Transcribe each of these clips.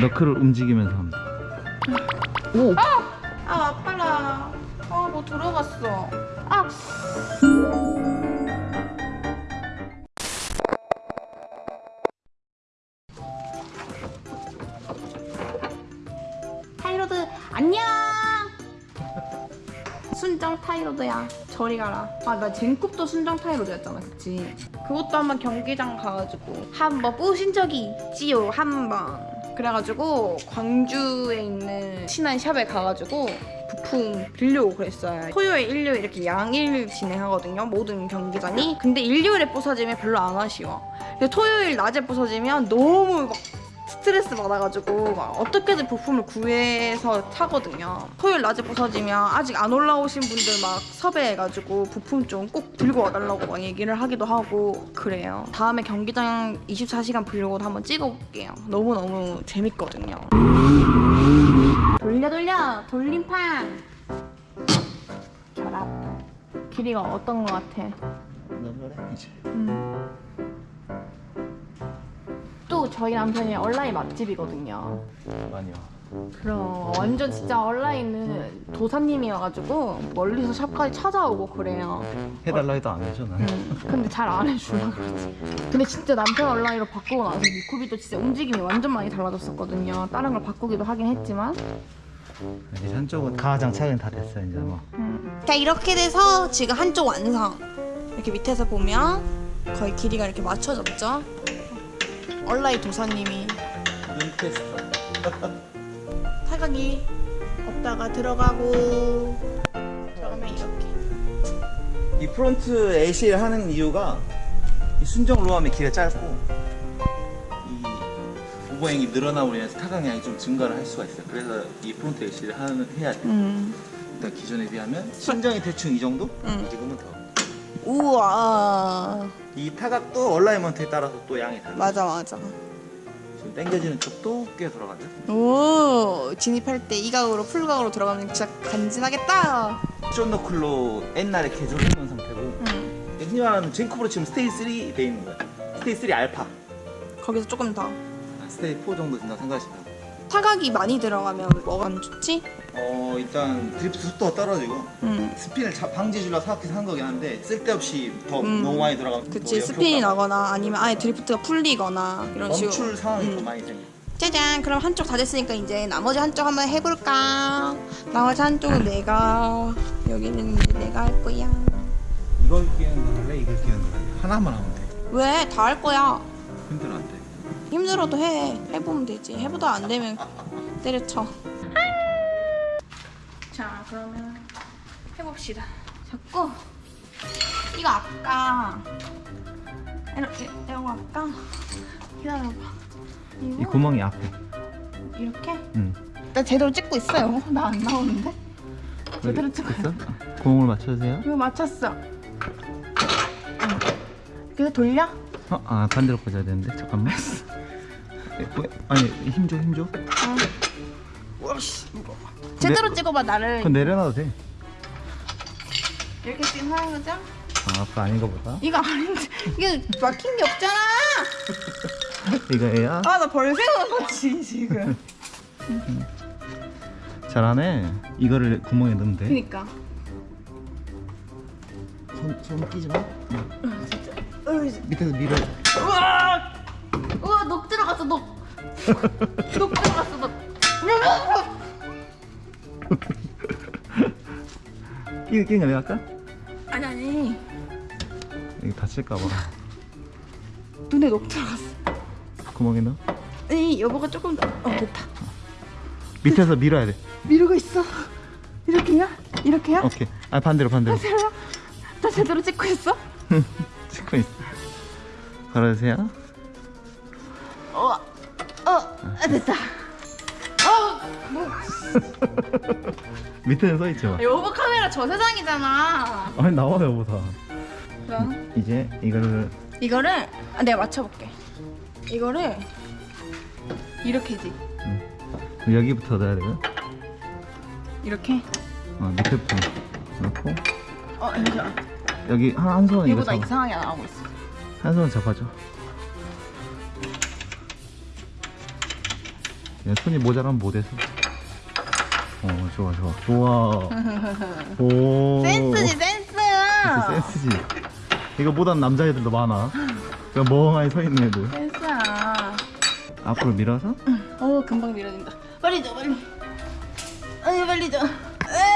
knuckle을 움직이면서 합니다. 오! 아! 아파라. 아뭐 들어갔어. 아. tie rod 안녕! 순정 tie rod야. 저리 가라. 아 나 젠쿱도 순정 tie rod였잖아 그치? 그것도 한번 경기장 가가지고. 한번 뿌신 적이 있지요 한번 그래가지고 광주에 있는 친한 샵에 가가지고 부품 빌려오고 그랬어요. 토요일 일요일 이렇게 양일 진행하거든요 모든 경기장이. 근데 일요일에 부서지면 별로 안 아쉬워. 근데 토요일 낮에 부서지면 너무 막 스트레스 받아가지고 막 어떻게든 부품을 구해서 타거든요. 토요일 낮에 부서지면 아직 안 올라오신 분들 막 섭외해가지고 부품 좀 꼭 들고 와달라고 막 얘기를 하기도 하고 그래요. 다음에 경기장 24시간 브이로그도 한번 찍어볼게요. 너무너무 재밌거든요. 돌려 돌려 돌림판 결합 길이가 어떤 것 같아? 너무 그래 이제. 또 저희 남편이 온라인 맛집이거든요. 많이 와. 그럼 완전 진짜 온라인은 도사님이어가지고 멀리서 샵까지 찾아오고 그래요. 해달라 해도 안 해줘 나는. 음, 근데 잘 안 해주라 그러지. 근데 진짜 남편 온라인으로 바꾸고 나서 미쿠비도 진짜 움직임이 완전 많이 달라졌었거든요. 다른 걸 바꾸기도 하긴 했지만. 이제 한쪽은 가장 차근 다 됐어 이제 뭐. 자 이렇게 돼서 지금 한쪽 완성. 이렇게 밑에서 보면 거의 길이가 이렇게 맞춰졌죠. 온라인 도사님이 테스트. 사각이 없다가 들어가고 들어가면 이렇게. 이 프론트 AC를 하는 이유가 이 순정 로함의 길이가 짧고 이 오버행이 늘어나고 인해서 타강량이 좀 증가를 할 수가 있어요. 그래서 이 프론트 AC를 하는 해야 돼. 음. 일단 기존에 비하면 순정이 대충 이 정도? 음. 지금은 더. 우와. 이 타각도 alignment에 따라서 또 양이 달라. 맞아 맞아. 지금 당겨지는 쪽도 꽤 돌아가죠. 오 진입할 때 이 각으로 풀 각으로 들어가면 진짜 간지나겠다. 쫀knuckle로 옛날에 개조해 놓은 상태고 응. 흔히 말하는 젠쿱으로 지금 stage 3 돼 있는 거야. stage 3 알파. 거기서 조금 더. stage 4 정도 된다고 생각하시면. 타각이 많이 들어가면 뭐가 안 좋지? 어 일단 드리프트 속도가 떨어지고 응. 스핀을 자- 방지해주려고 생각해서 한 거긴 한데 쓸데없이 더 음. 너무 많이 들어가면 그치 뭐 스핀이 나거나 아니면 아예 드리프트가 풀리거나 이런 식으로. 멈출 상황이 음. 좀 많이 생겨. 짜잔 그럼 한쪽 다 됐으니까 이제 나머지 한쪽 한번 해볼까? 나머지 한쪽은 내가 여기는 내가 할 거야. 이걸 끼는 거 할래? 이걸 끼는 거 할래? 하나만 하면 돼. 왜? 다 할 거야. 힘들어 안 돼. 힘들어도 해. 해보면 되지. 해보다 안 되면 때려쳐. 자, 그러면 해봅시다. 자꾸 이거 아까 이렇게 이거 아까 기다려봐. 이 구멍이 앞에. 이렇게? 응. 나 제대로 찍고 있어요. 나 안 나오는데? 제대로. 됐어? 구멍을 맞춰주세요. 이거 맞췄어. 응. 그래서 돌려? 어? 아 반대로 꽂아야 되는데 잠깐만. 에, 왜? 아니 힘 줘, 힘 줘. 응. 와씨. 제대로 찍어봐 나를. 그건 내려놔도 돼. 이렇게 하는 거죠? 아 아까 아닌가 보다. 이거 아닌데 이게 막힌 게 없잖아. 이거야? 아 나 벌새 오는 거지 지금. 잘하네. 이거를 구멍에 넣으면 돼. 그니까. 손, 손 끼지 마. 응. 진짜. 으이, 밑에서 밀어. 우와. 우와 녹 들어갔어 녹. 녹 들어갔어 녹. 끼, 끼는 거 내가 할까? 아니 아니 이거 다칠까봐. 눈에 녹 들어갔어. 구멍에 넣어. 이 여보가 조금 더. 어 됐다. 밑에서 밀어야 돼. 미루고 있어. 이렇게야? 이렇게야? 오케이. 아 반대로 반대로. 나 제대로 찍고 있어? 걸어주세요. 어, 어, 아, 됐다. 어, 뭐, 밑에는 써 있죠. 여보 카메라 저 세상이잖아. 아니 나와요 보다. 그럼 이제 이거를 이거를 아, 내가 맞춰볼게. 이거를 이렇게지. 여기부터 넣어야 되고요. 이렇게. 어, 밑에부터 넣고 어, 잠시만. 여기 한, 한 손은 이거 얘보다 잡아. 이상하게 나오고 있어. 한 손은 잡아줘. 야, 손이 모자라면 못해서. 어, 좋아, 좋아. 좋아. 오. 센스지 센스. 진짜 센스지. 이거 보단 남자애들도 많아. 그냥 멍하니 서 있는 애들. 센스야. 앞으로 밀어서 어 금방 밀어진다. 빨리 줘 빨리. 아니 빨리 줘. 에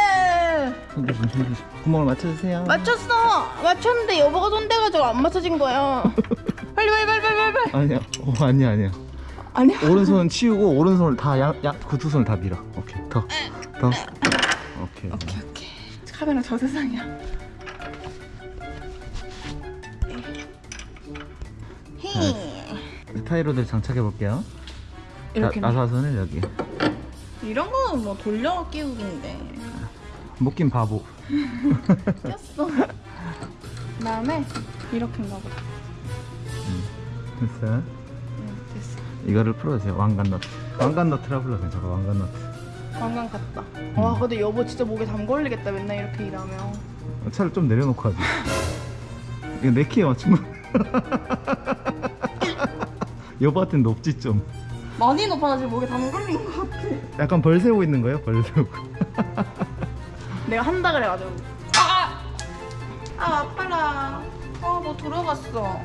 손 조심, 손 조심. 구멍을 맞춰주세요. 맞췄어. 맞췄는데 여보가 손 대가지고 안 맞춰진 거야. 빨리 빨리 빨리 빨리 빨리. 아니야, 어, 아니야, 아니야. 아니야. 오른손 치우고 오른손을 다 양, 양, 그두 손을 다 밀어. 오케이, 더, 더. 오케이. 오케이 오케이. 카메라 저 세상이야. 히. 타이로들 장착해 볼게요. 이렇게 나사선을 여기. 이런 거는 뭐 돌려 끼우기인데 묶인 바보. 꼈어. 그 다음에 이렇게인가 보다. 됐어요. 응 됐어. 이거를 풀어주세요. 왕관 너트. 왕관 너트라 불러 괜찮아. 왕관 너트. 관광 갔다. 와 근데 여보 진짜 목에 담 걸리겠다 맨날 이렇게 일하면. 어, 차를 좀 내려놓고 하지. 이거 내 키에 맞춘 거. 여보한테는 높지 좀. 많이 높아서 지금 목에 담 걸린 것 같아. 약간 벌 세우고 있는 거예요? 벌 세우고. 내가 한다 그래가지고. 아! 아 아파라. 아뭐 들어갔어.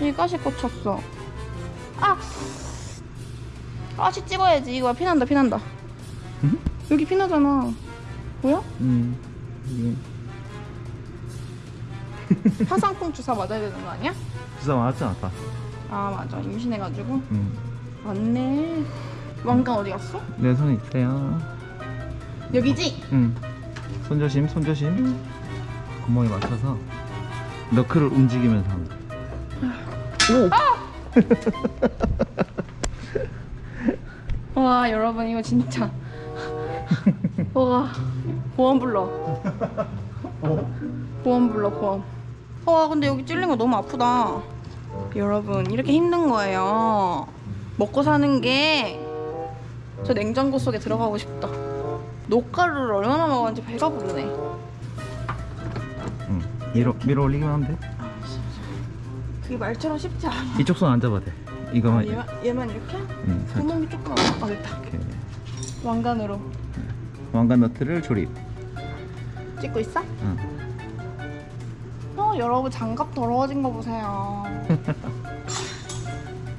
이 가시 꽂혔어. 아! 가시 찍어야지. 이거 피난다 피난다. 응? 여기 피나잖아. 뭐야? 음. 이게 화상풍 주사 맞아야 되는 거 아니야? 주사 맞았지 않았다. 아 맞아 임신해가지고 음. 맞네 왕관 어디 갔어? 내 손에 있어요. 여기지? 음. 손 조심, 손 조심. 구멍에 맞춰서 너클을 움직이면서 돼. 오! 와 여러분 이거 진짜 와 보험 불러 어? 보험 불러 보험 와 근데 여기 찔린 거 너무 아프다 여러분 이렇게 힘든 거예요 먹고 사는 게 저 냉장고 속에 들어가고 싶다 녹가루를 얼마나 먹었는지 배가 부르네 응. 밀어, 밀어 올리기만 하면 돼. 그게 말처럼 쉽지 않아 이쪽 손 안 잡아도 돼. 이거만. 얘만, 얘만 이렇게? 응. 구멍이 조금 아 됐다 이렇게. 왕관으로 왕관 너트를 조립. 찍고 있어? 응. 어 여러분 장갑 더러워진 거 보세요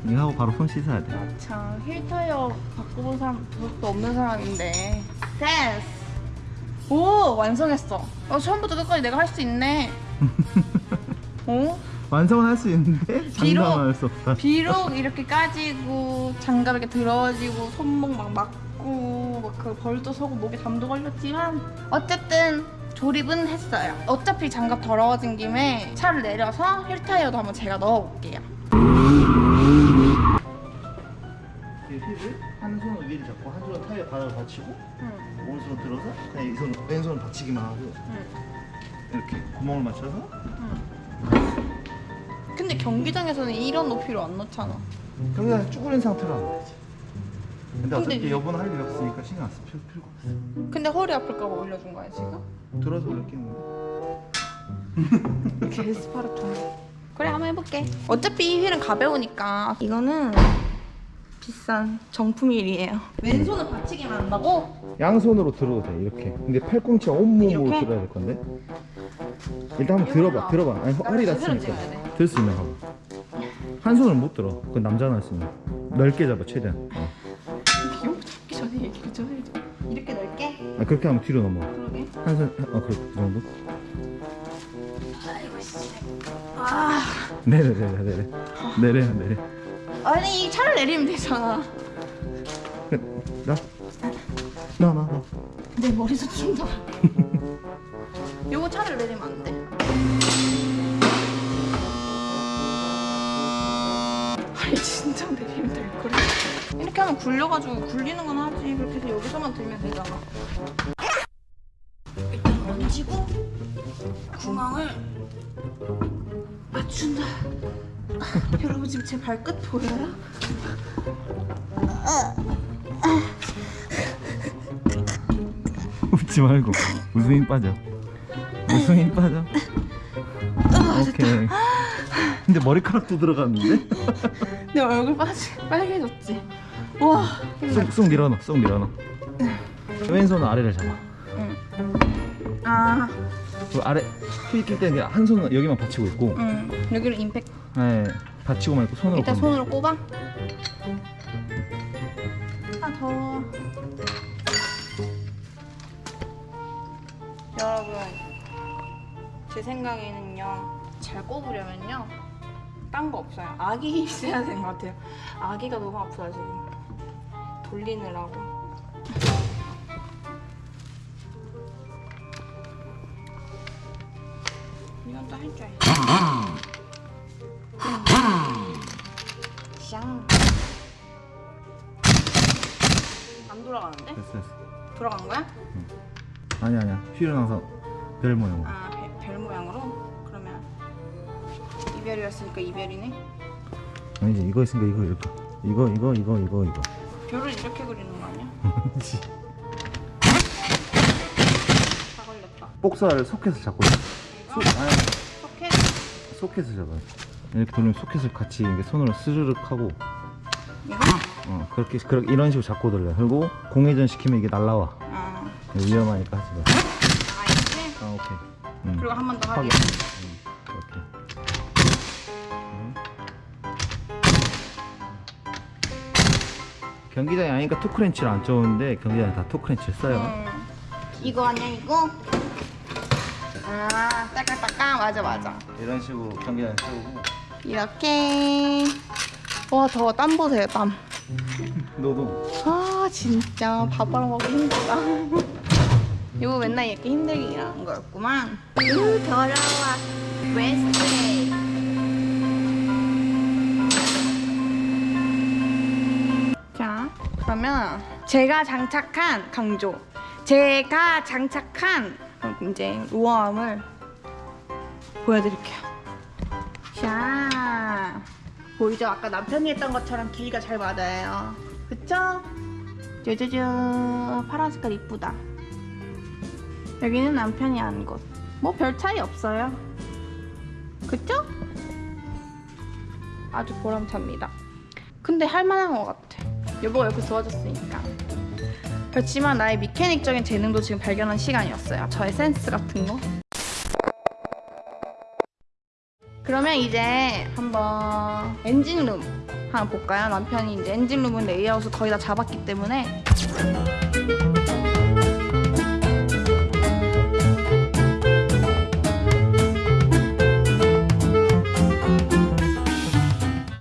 이거 하고 바로 손 씻어야 돼. 참 힐타이어 바꿔본 사람 그것도 없는 사람인데 됐어 오 완성했어 어, 처음부터 끝까지 내가 할 수 있네 어? 완성은 할 수 있는데 비록- 장담할 수 없다. 비록 이렇게 까지고 장갑 이렇게 들어지고 손목 막 막고 막그 벌도 서고 목에 담도 걸렸지만 어쨌든 조립은 했어요 어차피 장갑 더러워진 김에 차를 내려서 힐타이어도 한번 제가 넣어볼게요 이 휠을 한 손은 위를 잡고 한 손은 타이어 바닥을 받치고 응, 오른손을 들어서 그냥 이 손 왼손을 받치기만 하고 응, 이렇게 구멍을 맞춰서 응. 근데 경기장에서는 이런 높이로 안 넣잖아 그냥 쭈그린 상태로 하면 되지. 근데 어차피 여보는 할일 없으니까 신경 안 쓸 필요가 없어. 근데 허리 아플까봐 올려준 거야 지금? 들어서 올렸겠는데. 게스파르톤 그래 한번 해볼게 어차피 이 휠은 가벼우니까 이거는 비싼 정품휠이에요 왼손은 받치기만 한다고? 양손으로 들어도 돼 이렇게. 근데 팔꿈치 온몸으로 이렇게? 들어야 될 건데. 일단 한번 들어봐, 들어봐. 아니 허리 다치니까. 들 수 있는 거. 한 손을 못 들어. 그건 남자나 할수 있는. 넓게 잡아 최대한. 어. 비용 잡기 전에 얘기를 좀 해줘 이렇게 넓게? 아, 그렇게 하면 뒤로 넘어. 그러게 한 손, 어 그래 그 정도. 아이고 씨. 아 내려 내려 내려 내려 내려. 아니 이 차를 내리면 되잖아. 나. 나, 나, 나. 내 머리도 춤다. 요거 차를 내리면 안돼. 아니 진짜 내리면 될 거래. 이렇게 하면 굴려가지고 굴리는 건 하지. 그렇게 해서 여기서만 들면 되잖아. 일단 얹히고 구멍을 맞춘다 여러분 지금 제 발끝 보여요? 웃지 말고 웃음 힘 빠져. 웃음 힘 빠져. 오케이. 근데 머리카락도 들어갔는데? 내 얼굴 빠지, 빨개졌지? 우와. 쑥, 쑥 밀어넣어 쑥 밀어넣어 왼손은 아래를 잡아 아, 그 아래 휘낄 때는 한 손은 여기만 받치고 있고 응. 여기를 임팩트. 네, 받치고만 있고 손으로 일단 손으로 꼽아. 하나 더. 여러분, 제 생각에는요, 잘 꼽으려면요, 딴 거 없어요. 아기 있어야 되는 것 같아요. 아기가 너무 아프다 지금. 돌리느라고. 이건 또 할 줄 알지. 샹. 안 돌아가는데? 됐어 됐어 돌아간 거야? 아니야 아니야 휘를 나서 별 모양 아, 배- 별 모양으로? 그러면 이별이었으니까 이별이네. 아니지 이거 있으니까 이거 이렇게 이거 이거 이거 이거 이거 별을 이렇게 그리는 거 아니야? 다 걸렸다. 복사를 소켓을 잡고 있어? 소, 아니 소켓? 소켓을 잡아요 이렇게 돌리면 소켓을 같이 이렇게 손으로 스르륵 하고 이거? 어, 그렇게 그렇게 이런 식으로 잡고 돌려 그리고 공회전 시키면 이게 날라와 아, 위험하니까 하지 마아 이렇게? 아 오케이 음. 그리고 한 번 더 하기. 음, 이렇게 음. 경기장이 아니니까 토크렌치를 안 써오는데 경기장에 다 토크렌치를 써요 음. 이거 아니야 이거? 아, 따깍따깍 맞아 맞아. 이런 식으로 경기장에 세우고. 이렇게. 와 더워 땀 보세요 땀. 너도 아 진짜. 밥 알아먹기 힘들다. 이거 맨날 이렇게 힘들게 일하는 거였구만. 으 더러워. 웨스트레이 자 그러면 제가 장착한 강조. 제가 장착한 이제 우아함을 보여드릴게요 자 보이죠? 아까 남편이 했던 것처럼 길이가 잘 맞아요. 그쵸? 짜자잔 파란 색깔 이쁘다. 여기는 남편이 한 곳. 뭐 별 차이 없어요. 그쵸? 아주 보람찹니다. 근데 할만한 것 같아. 여보가 옆에 도와줬으니까. 그렇지만 나의 미케닉적인 재능도 지금 발견한 시간이었어요. 저의 센스 같은 거. 그러면 이제 한번 엔진룸 한번 볼까요? 남편이 이제 엔진룸은 레이아웃을 거의 다 잡았기 때문에